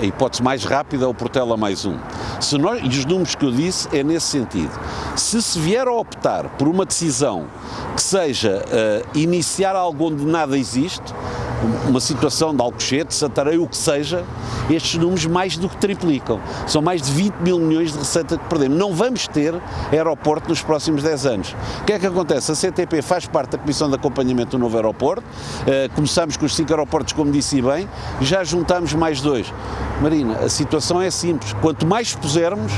A hipótese mais rápida é o Portela mais um. Se nós, e os números que eu disse é nesse sentido. Se se vier a optar por uma decisão que seja uh, iniciar algo onde nada existe, uma situação de Alcochete, Santarém, o que seja, estes números mais do que triplicam. São mais de 20 mil milhões de receita que perdemos. Não vamos ter aeroporto nos próximos 10 anos. O que é que acontece? A CTP faz parte da Comissão de Acompanhamento do novo aeroporto. Uh, começamos com os cinco aeroportos, como disse bem, já juntamos mais dois. Marina, a situação é simples. Quanto mais pusermos,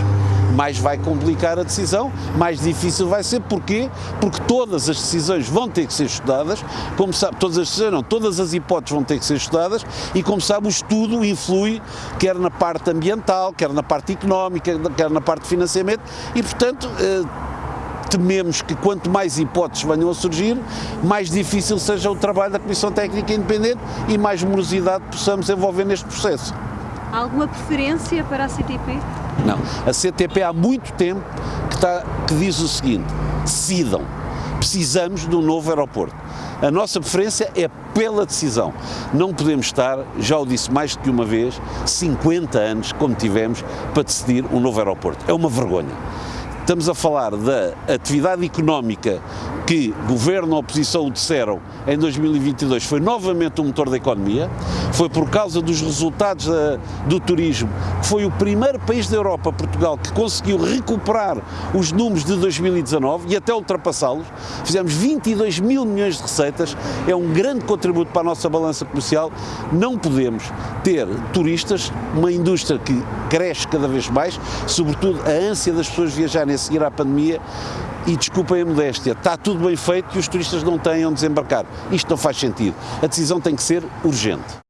mais vai complicar a decisão, mais difícil vai ser. Porquê? Porque todas as decisões vão ter que ser estudadas, como sabe, todas as decisões não, todas as hipóteses vão ter que ser estudadas e como sabe o estudo influi quer na parte ambiental, quer na parte económica, quer na parte de financiamento e portanto eh, tememos que quanto mais hipóteses venham a surgir, mais difícil seja o trabalho da Comissão Técnica Independente e mais morosidade possamos envolver neste processo. Alguma preferência para a CTP? Não. A CTP há muito tempo que, está, que diz o seguinte: decidam. Precisamos de um novo aeroporto. A nossa preferência é pela decisão. Não podemos estar, já o disse mais do que uma vez, 50 anos, como tivemos, para decidir um novo aeroporto. É uma vergonha. Estamos a falar da atividade económica que governo oposição disseram em 2022 foi novamente o um motor da economia, foi por causa dos resultados da, do turismo, que foi o primeiro país da Europa, Portugal, que conseguiu recuperar os números de 2019 e até ultrapassá-los. Fizemos 22 mil milhões de receitas, é um grande contributo para a nossa balança comercial. Não podemos ter turistas, uma indústria que cresce cada vez mais, sobretudo a ânsia das pessoas viajarem a seguir à pandemia, e desculpem a modéstia, está tudo bem feito e os turistas não têm onde desembarcar. Isto não faz sentido. A decisão tem que ser urgente.